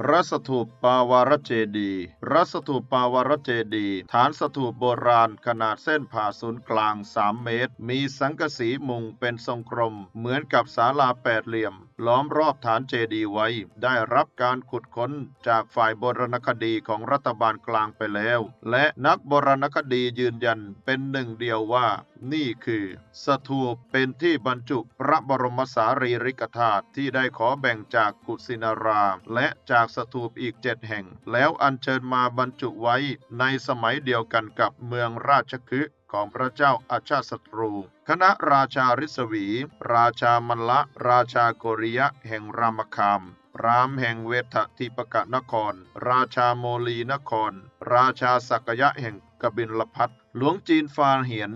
พระสถูปปาวารเจดีพระสถูปปาวารเจดีฐานสถูปโบราณขนาดเส้นผ่าศูนย์กลาง 3 เมตร มีสังกะสีมุงเป็นทรงกลมเหมือนกับศาลาแปดเหลี่ยม ล้อมรอบฐานเจดีย์ไว้ ได้รับการขุดค้นจากฝ่ายโบราณคดีของรัฐบาลกลางไปแล้ว และนักโบราณคดียืนยันเป็นหนึ่งเดียวว่า นี่คือ สถูปเป็นที่บรรจุพระบรมสารีริกธาตุที่ได้ขอแบ่งจากกุสินาราและจากสถูปอีกเจ็ดแห่ง แล้วอัญเชิญมาบรรจุไว้ในสมัยเดียวกันกับเมืองราชคฤห์ ของพระเจ้าอาชาติศัตรู คณะราชาริศวี ราชามัลละ ราชาโกริยะแห่งรามคามรามแห่งเวททิปกะนคร ราชาโมลีนคร ราชาสักยะแห่งกบิลพัทหลวงจีนฟาเหียน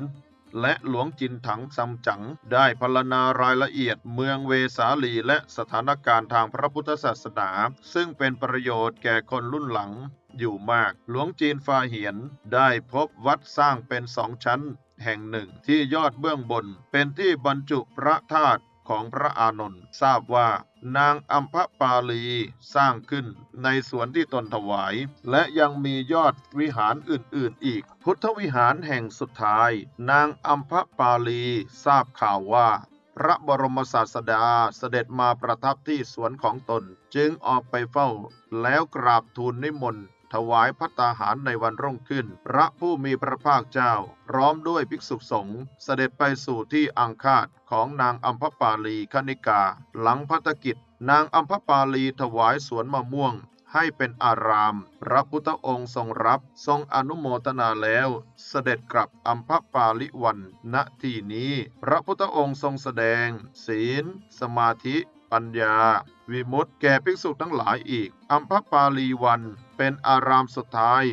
และหลวงจินถังซัมจั๋งได้พรรณนารายละเอียดเมืองเวสาลีและสถานการณ์ทางพระพุทธศาสนา ซึ่งเป็นประโยชน์แก่คนรุ่นหลัง อยู่มาก หลวงจีนฟาเหียนได้พบวัดสร้างเป็นสองชั้น แห่งหนึ่งที่ยอดเบื้องบน เป็นที่บรรจุพระธาตุของพระอานนท์ทราบว่านางอัมพปาลีสร้างขึ้นในสวนที่ตนถวาย และยังมียอดวิหารอื่นๆอีก พุทธวิหารแห่งสุดท้าย นางอัมพปาลีทราบข่าวว่า พระบรมศาสดาเสด็จมาประทับที่สวนของตน จึงออกไปเฝ้าแล้วกราบทูลนิมนต์ ถวายพัตตาหารในวันรุ่งขึ้น พระผู้มีพระภาคเจ้า พร้อมด้วยภิกษุสงฆ์เสด็จไปสู่ที่อังคาดของนางอัมพปาลีคณิกา หลังพัฒกิจ นางอัมพปาลีถวายสวนมะม่วงให้เป็นอาราม พระพุทธองค์ทรงรับทรงอนุโมทนาแล้ว เสด็จกลับอัมพปาลิวัน ณที่นี้ พระพุทธองค์ทรงแสดง ศีล สมาธิ ปัญญา วิมุตติแก่ภิกษุทั้งหลายอีก อัมพปาลีวันเป็นอารามสุดท้าย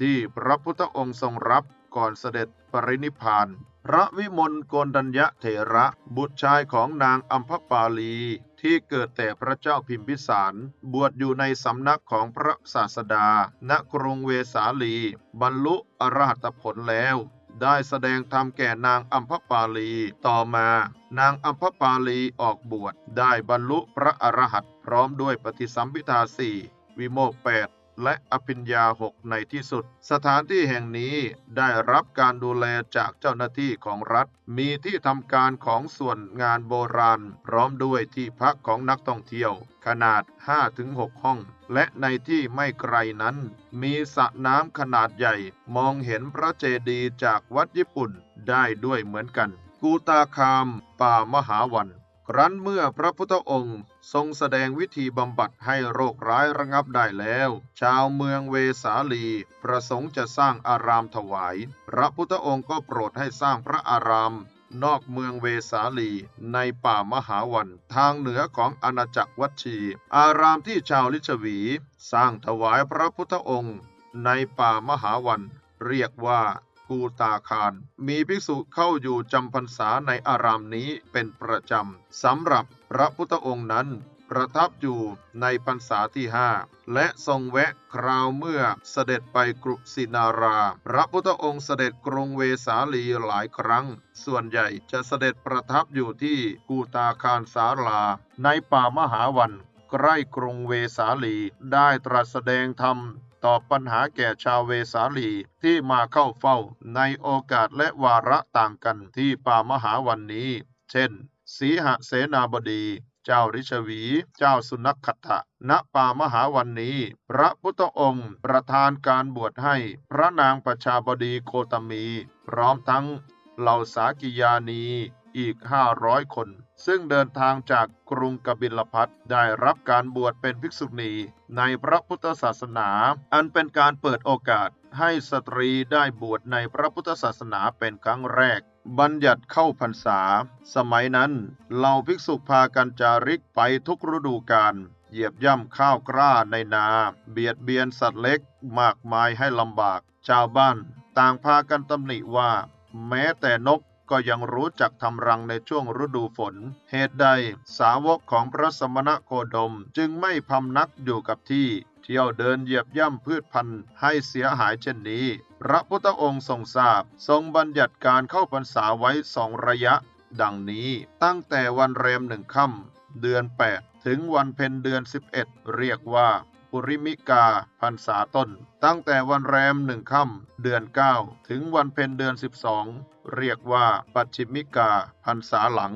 ที่พระพุทธองค์ทรงรับก่อนเสด็จปรินิพาน พระวิมลโกนดัญญะเถระบุตรชายของนางอัมพปาลีที่เกิดแต่พระเจ้าพิมพิสาร บวชอยู่ในสำนักของพระศาสดา ณกรุงเวสาลี บรรลุอรหัตผลแล้ว ได้แสดงธรรมแก่นางอัมพปาลี ต่อมานางอัมพปาลีออกบวช ได้บรรลุพระอรหันต์พร้อมด้วยปฏิสัมพิทาสี่วิโมกข์แปด และอภิญญาหกในที่สุด สถานที่แห่งนี้ได้รับการดูแลจากเจ้าหน้าที่ของรัฐ มีที่ทำการของส่วนงานโบราณ พร้อมด้วยที่พักของนักท่องเที่ยว ขนาด 5-6 ห้อง และในที่ไม่ไกลนั้น มีสระน้ำขนาดใหญ่ มองเห็นพระเจดีย์จากวัดญี่ปุ่นได้ด้วยเหมือนกัน กูตาคาม ป่ามหาวัน ครั้นเมื่อพระพุทธองค์ทรงแสดงวิธีบำบัดให้โรคร้ายระงับได้แล้ว ชาวเมืองเวสาลีประสงค์จะสร้างอารามถวาย พระพุทธองค์ก็โปรดให้สร้างพระอาราม นอกเมืองเวสาลีในป่ามหาวันทางเหนือของอาณาจักรวัชี อารามที่ชาวลิชวี สร้างถวายพระพุทธองค์ ในป่ามหาวันเรียกว่า กูตาคาร มีภิกษุเข้าอยู่จำพรรษาในอารามนี้เป็นประจำสำหรับพระพุทธองค์นั้นประทับอยู่ในพรรษาที่ห้าและทรงแวะคราวเมื่อเสด็จไปกรุสินารา พระพุทธองค์เสด็จกรุงเวสาลีหลายครั้ง ส่วนใหญ่จะเสด็จประทับอยู่ที่กูตาคารสาลา ในป่ามหาวันใกล้กรุงเวสาลีได้ตรัสแสดงธรรม ตอบปัญหาแก่ชาวเวสาลีที่มาเข้าเฝ้าในโอกาสและวาระต่างกันที่ป่ามหาวันนี้ เช่น สีหเสนาบดี เจ้าริชวี เจ้าสุนัขขัตะณป่ามหาวันนี้ พระพุทธองค์ประทานการบวชให้ พระนางประชาบดีโคตมี พร้อมทั้งเหล่าสากิยานี อีก 500 คน ซึ่งเดินทางจากกรุงกบิลพัทได้รับการบวชเป็นภิกษุณีในพระพุทธศาสนา อันเป็นการเปิดโอกาสให้สตรีได้บวชในพระพุทธศาสนาเป็นครั้งแรก บัญญัติเข้าพรรษา สมัยนั้นเหล่าภิกษุพากันจาริกไปทุกฤดูกาลเหยียบย่ำข้าวกล้าในนา เบียดเบียนสัตว์เล็กมากมายให้ลำบาก ชาวบ้าน ต่างพากันตำหนิว่า แม้แต่นก ก็ยังรู้จักทำรังในช่วงฤดูฝน เหตุใดสาวกของพระสมณโคดมจึงไม่พำนักอยู่กับที่ เที่ยวเดินเหยียบย่ำพืชพันธุ์ให้เสียหายเช่นนี้ พระพุทธองค์ทรงทราบ ทรงบัญญัติการเข้าพรรษาไว้สองระยะ ดังนี้ตั้งแต่วันแรมหนึ่งค่ำเดือน 8 ถึงวันเพ็ญเดือน 11 เรียกว่า ปุริมิกาพรรษาต้น ตั้งแต่วันแรมหนึ่งค่ำเดือน 9 ถึงวันเพ็ญเดือน 12 เรียกว่าปัจฉิมิกาพรรษาหลัง